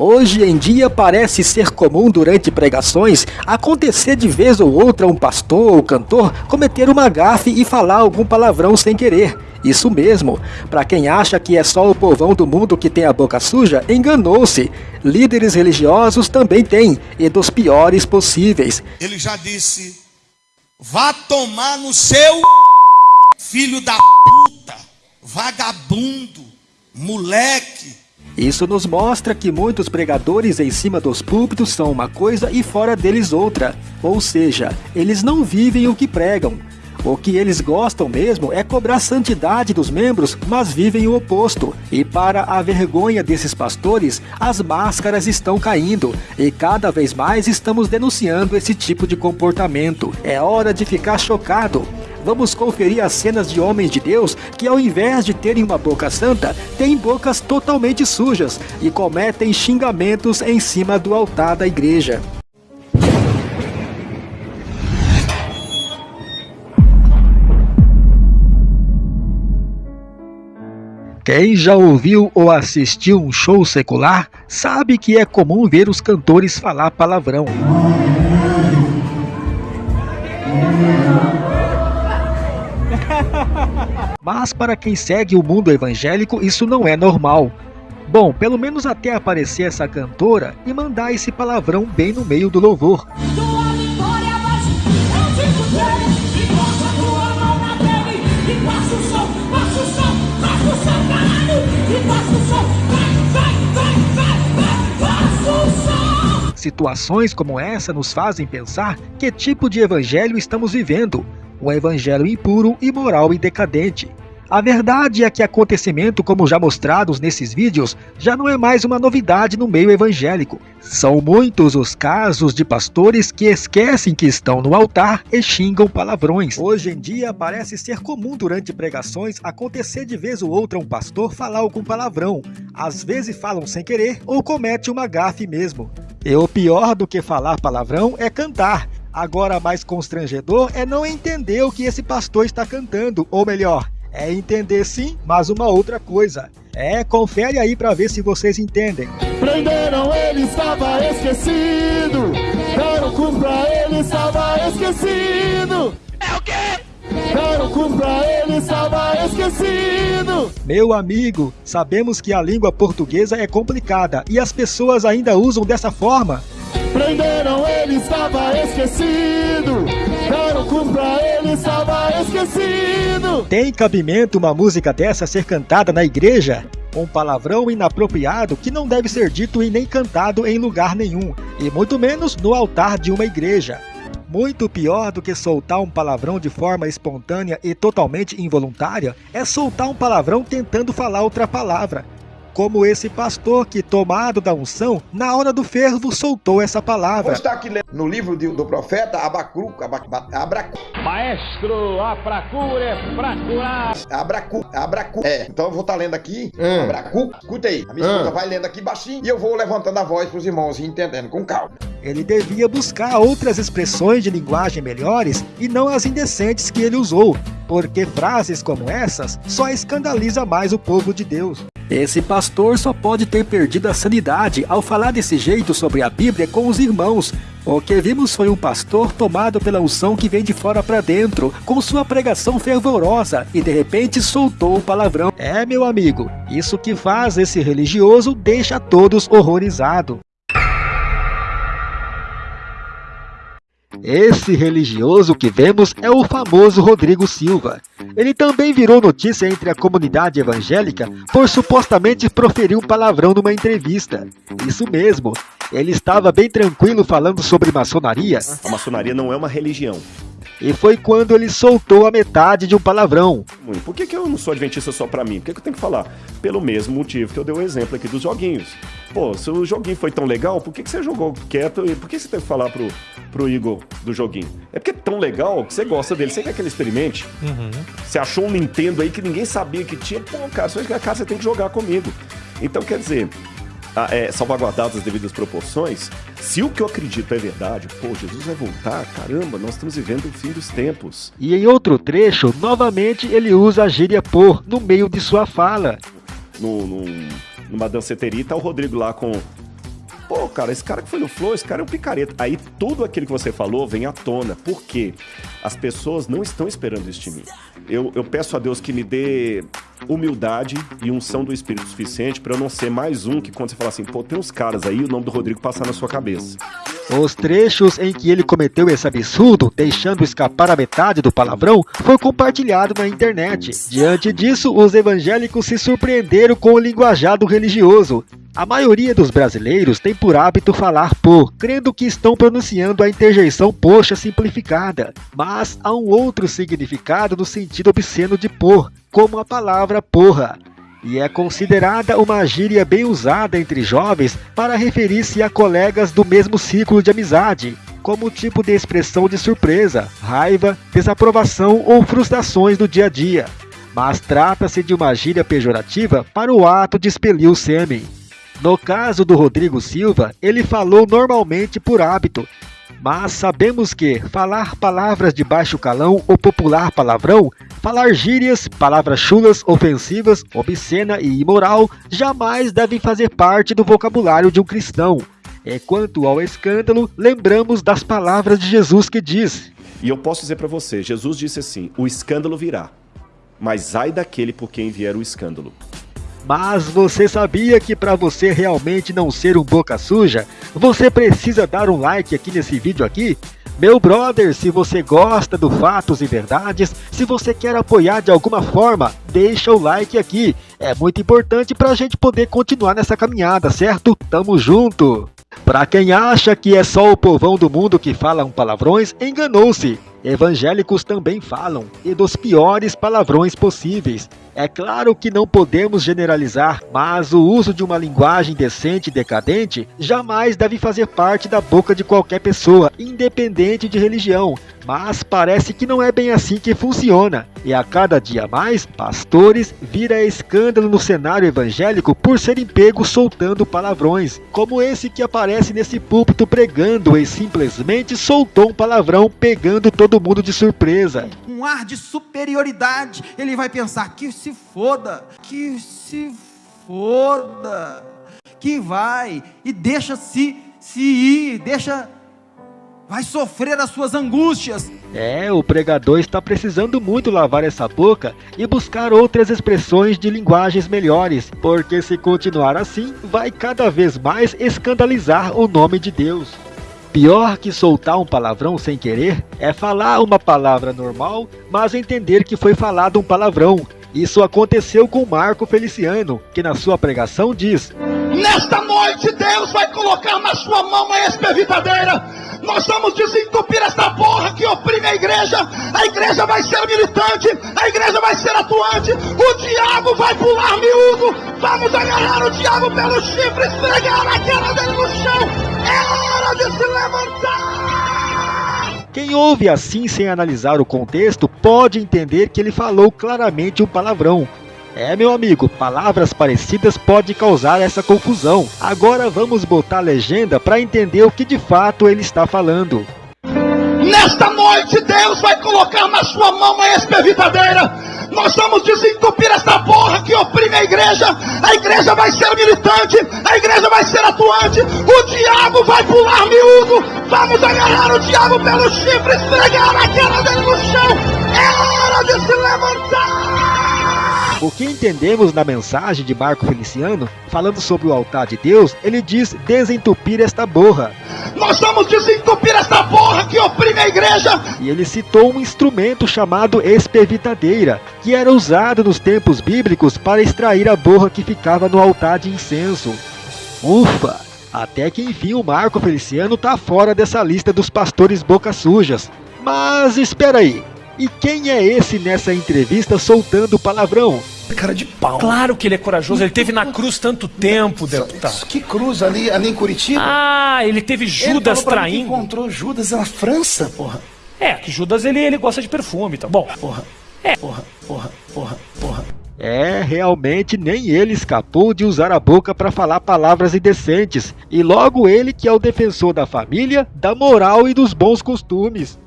Hoje em dia parece ser comum durante pregações acontecer de vez ou outra um pastor ou cantor cometer uma gafe e falar algum palavrão sem querer. Isso mesmo, para quem acha que é só o povão do mundo que tem a boca suja, enganou-se. Líderes religiosos também têm, e dos piores possíveis. Ele já disse, vá tomar no seu filho da puta, vagabundo, moleque. Isso nos mostra que muitos pregadores em cima dos púlpitos são uma coisa e fora deles outra. Ou seja, eles não vivem o que pregam. O que eles gostam mesmo é cobrar santidade dos membros, mas vivem o oposto. E para a vergonha desses pastores, as máscaras estão caindo e cada vez mais estamos denunciando esse tipo de comportamento. É hora de ficar chocado. Vamos conferir as cenas de homens de Deus que, ao invés de terem uma boca santa, têm bocas totalmente sujas e cometem xingamentos em cima do altar da igreja. Quem já ouviu ou assistiu um show secular sabe que é comum ver os cantores falar palavrão. Mas para quem segue o mundo evangélico isso não é normal. Bom, pelo menos até aparecer essa cantora e mandar esse palavrão bem no meio do louvor. Situações como essa nos fazem pensar que tipo de evangelho estamos vivendo, um evangelho impuro, imoral e decadente. A verdade é que acontecimento como já mostrados nesses vídeos já não é mais uma novidade no meio evangélico. São muitos os casos de pastores que esquecem que estão no altar e xingam palavrões. Hoje em dia parece ser comum durante pregações acontecer de vez ou outra um pastor falar algum palavrão. Às vezes falam sem querer ou comete uma gafe mesmo. E o pior do que falar palavrão é cantar. Agora mais constrangedor é não entender o que esse pastor está cantando, ou melhor, é entender sim, mas uma outra coisa. É, confere aí para ver se vocês entendem. Prenderam ele, estava esquecido. Deram cu pra ele, estava esquecido. É o quê? Deram cu pra ele, estava esquecido. Meu amigo, sabemos que a língua portuguesa é complicada e as pessoas ainda usam dessa forma. Prenderam ele, estava esquecido. Deram cu pra ele, estava esquecido. Tem cabimento uma música dessa ser cantada na igreja? Um palavrão inapropriado que não deve ser dito e nem cantado em lugar nenhum, e muito menos no altar de uma igreja. Muito pior do que soltar um palavrão de forma espontânea e totalmente involuntária é soltar um palavrão tentando falar outra palavra, como esse pastor que, tomado da unção, na hora do fervo soltou essa palavra. Aqui no livro do profeta Abacu, Abacu, Abracu, Maestro, a procura é pra curar. Abracu, Abracu. É, então eu vou estar lendo aqui, Hum. Abracu. Escuta aí, a minha Hum. esposa vai lendo aqui baixinho e eu vou levantando a voz para os irmãos e entendendo com calma. Ele devia buscar outras expressões de linguagem melhores e não as indecentes que ele usou, porque frases como essas só escandaliza mais o povo de Deus. Esse pastor só pode ter perdido a sanidade ao falar desse jeito sobre a Bíblia com os irmãos. O que vimos foi um pastor tomado pela unção que vem de fora para dentro, com sua pregação fervorosa, e de repente soltou o palavrão. É, meu amigo, isso que faz esse religioso deixa todos horrorizados. Esse religioso que vemos é o famoso Rodrigo Silva. Ele também virou notícia entre a comunidade evangélica por supostamente proferir um palavrão numa entrevista. Isso mesmo, ele estava bem tranquilo falando sobre maçonaria A maçonaria não é uma religião. E foi quando ele soltou a metade de um palavrão. Por que, que eu não sou adventista só pra mim? Por que, que eu tenho que falar? Pelo mesmo motivo que eu dei o exemplo aqui dos joguinhos. Pô, se o joguinho foi tão legal, por que, que você jogou quieto e por que você teve que falar pro, pro Igor do joguinho? É porque é tão legal que você gosta dele, você quer que ele experimente. Você achou um Nintendo aí que ninguém sabia que tinha, pô, cara, só que cara, você tem que jogar comigo. Então, quer dizer, é, salvaguardadas as devidas proporções, se o que eu acredito é verdade, pô, Jesus vai voltar, caramba, nós estamos vivendo o fim dos tempos. E em outro trecho, novamente ele usa a gíria por no meio de sua fala. no, no- numa danceteria tá o Rodrigo lá com, Pô, cara, esse cara que foi no Flow, esse cara é um picareta. Aí tudo aquilo que você falou vem à tona. Por quê? As pessoas não estão esperando isso de mim. Eu, eu peço a Deus que me dê humildade e unção do Espírito suficiente para eu não ser mais um que quando você fala assim, pô, tem uns caras aí, o nome do Rodrigo passar na sua cabeça. Os trechos em que ele cometeu esse absurdo, deixando escapar a metade do palavrão, foi compartilhado na internet. Diante disso, os evangélicos se surpreenderam com o linguajado religioso. A maioria dos brasileiros tem por hábito falar por, crendo que estão pronunciando a interjeição poxa simplificada. Mas há um outro significado no sentido obsceno de por, como a palavra porra e é considerada uma gíria bem usada entre jovens para referir-se a colegas do mesmo ciclo de amizade, como tipo de expressão de surpresa, raiva, desaprovação ou frustrações do dia a dia. Mas trata-se de uma gíria pejorativa para o ato de expelir o sêmen. No caso do Rodrigo Silva, ele falou normalmente por hábito, mas sabemos que falar palavras de baixo calão ou popular palavrão, falar gírias, palavras chulas, ofensivas, obscena e imoral jamais devem fazer parte do vocabulário de um cristão. E quanto ao escândalo, lembramos das palavras de Jesus que diz: E eu posso dizer para você, Jesus disse assim: o escândalo virá, mas ai daquele por quem vier o escândalo. Mas você sabia que para você realmente não ser um boca suja, você precisa dar um like aqui nesse vídeo aqui? Meu brother, se você gosta do Fatos e Verdades, se você quer apoiar de alguma forma, deixa o like aqui. É muito importante para a gente poder continuar nessa caminhada, certo? Tamo junto! Para quem acha que é só o povão do mundo que fala palavrões, enganou-se. Evangélicos também falam, e dos piores palavrões possíveis. É claro que não podemos generalizar, mas o uso de uma linguagem decente e decadente jamais deve fazer parte da boca de qualquer pessoa, independente de religião. Mas parece que não é bem assim que funciona. E a cada dia mais, pastores vira escândalo no cenário evangélico por serem pegos soltando palavrões, como esse que aparece nesse púlpito pregando e simplesmente soltou um palavrão pegando todo mundo de surpresa. Um ar de superioridade, ele vai pensar que se foda, que se foda, que vai e deixa se se ir, deixa vai sofrer as suas angústias. É, o pregador está precisando muito lavar essa boca e buscar outras expressões de linguagens melhores, porque se continuar assim, vai cada vez mais escandalizar o nome de Deus. Pior que soltar um palavrão sem querer é falar uma palavra normal, mas entender que foi falado um palavrão. Isso aconteceu com Marco Feliciano, que na sua pregação diz: Nesta noite Deus vai colocar na sua mão uma espervitadeira nós vamos desentupir essa porra que oprime a igreja. A igreja vai ser militante, a igreja vai ser atuante. O diabo vai pular miúdo. Vamos agarrar o diabo pelo chifre, esfregar a cara Quem ouve assim sem analisar o contexto pode entender que ele falou claramente um palavrão. É, meu amigo, palavras parecidas pode causar essa confusão. Agora vamos botar a legenda para entender o que de fato ele está falando. Nesta noite Deus vai colocar na sua mão uma espervitadeira. Nós vamos desentupir essa porra que oprime a igreja. A igreja vai ser militante, a igreja vai ser atuante. O diabo vai pular miúdo. Vamos agarrar o diabo pelo chifre, esfregar a cara dele no chão. É hora de se levantar. O que entendemos na mensagem de Marco Feliciano, falando sobre o altar de Deus, ele diz desentupir esta borra. Nós vamos desentupir esta borra que oprime a igreja! E ele citou um instrumento chamado espervitadeira, que era usado nos tempos bíblicos para extrair a borra que ficava no altar de incenso. Ufa! Até que enfim o Marco Feliciano tá fora dessa lista dos pastores boca sujas. Mas espera aí, e quem é esse nessa entrevista soltando palavrão? Cara de pau. Claro que ele é corajoso, ele teve na cruz tanto tempo, deputado. Que cruz ali, ali em Curitiba? Ah, ele teve Judas ele traindo. Ele encontrou Judas na França, porra. É, que Judas ele, ele gosta de perfume, tá bom. Porra. É, porra, porra, porra, porra. É, realmente nem ele escapou de usar a boca para falar palavras indecentes. E logo ele que é o defensor da família, da moral e dos bons costumes.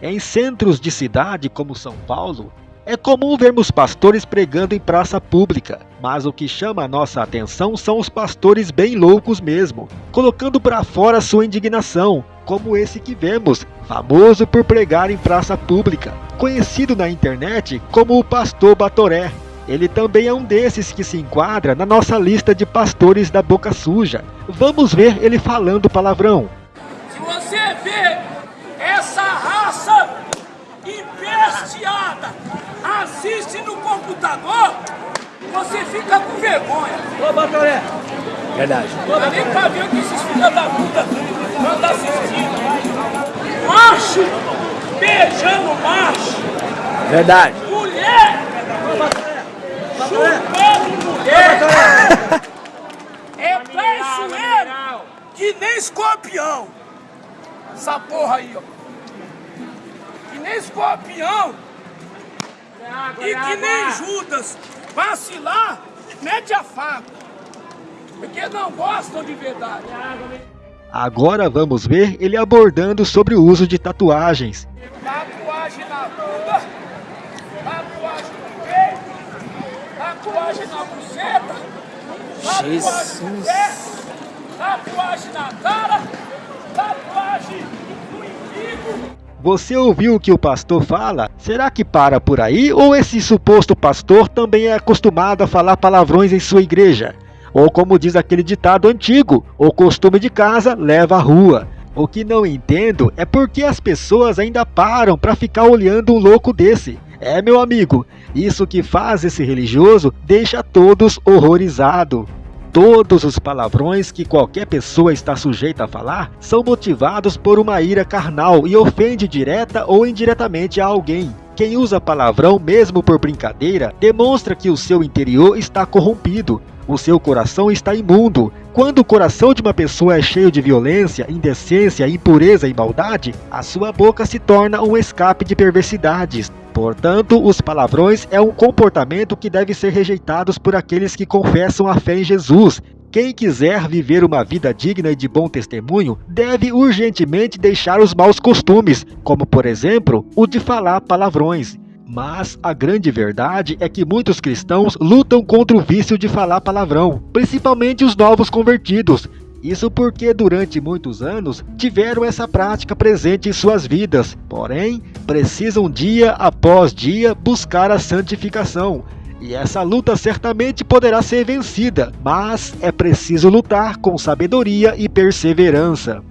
Em centros de cidade como São Paulo, É comum vermos pastores pregando em praça pública, mas o que chama a nossa atenção são os pastores bem loucos mesmo, colocando para fora sua indignação, como esse que vemos, famoso por pregar em praça pública, conhecido na internet como o pastor Batoré. Ele também é um desses que se enquadra na nossa lista de pastores da boca suja. Vamos ver ele falando palavrão. Se você vê assiste no computador, você fica com vergonha. Ô, Batoré. Verdade. Não dá nem pra ver o que esses filhos da puta andam assistindo. Macho beijando macho. Verdade. Mulher chupando mulher. É traiçoeiro que nem escorpião. Essa porra aí, ó. Que nem escorpião. E que nem Judas. Vacilar, mete a faca. Porque não gostam de verdade. Agora vamos ver ele abordando sobre o uso de tatuagens. Tatuagem na bunda, tatuagem no peito, tatuagem na buceta, tatuagem no pé, tatuagem na cara, tatuagem no umbigo. Você ouviu o que o pastor fala? Será que para por aí ou esse suposto pastor também é acostumado a falar palavrões em sua igreja? Ou como diz aquele ditado antigo, o costume de casa leva à rua. O que não entendo é porque as pessoas ainda param para ficar olhando um louco desse. É, meu amigo, isso que faz esse religioso deixa todos horrorizados. Todos os palavrões que qualquer pessoa está sujeita a falar são motivados por uma ira carnal e ofende direta ou indiretamente a alguém. Quem usa palavrão mesmo por brincadeira demonstra que o seu interior está corrompido, o seu coração está imundo. Quando o coração de uma pessoa é cheio de violência, indecência, impureza e maldade, a sua boca se torna um escape de perversidades. Portanto, os palavrões é um comportamento que deve ser rejeitado por aqueles que confessam a fé em Jesus. Quem quiser viver uma vida digna e de bom testemunho, deve urgentemente deixar os maus costumes, como por exemplo, o de falar palavrões. Mas a grande verdade é que muitos cristãos lutam contra o vício de falar palavrão, principalmente os novos convertidos. Isso porque durante muitos anos tiveram essa prática presente em suas vidas, porém precisam dia após dia buscar a santificação. E essa luta certamente poderá ser vencida, mas é preciso lutar com sabedoria e perseverança.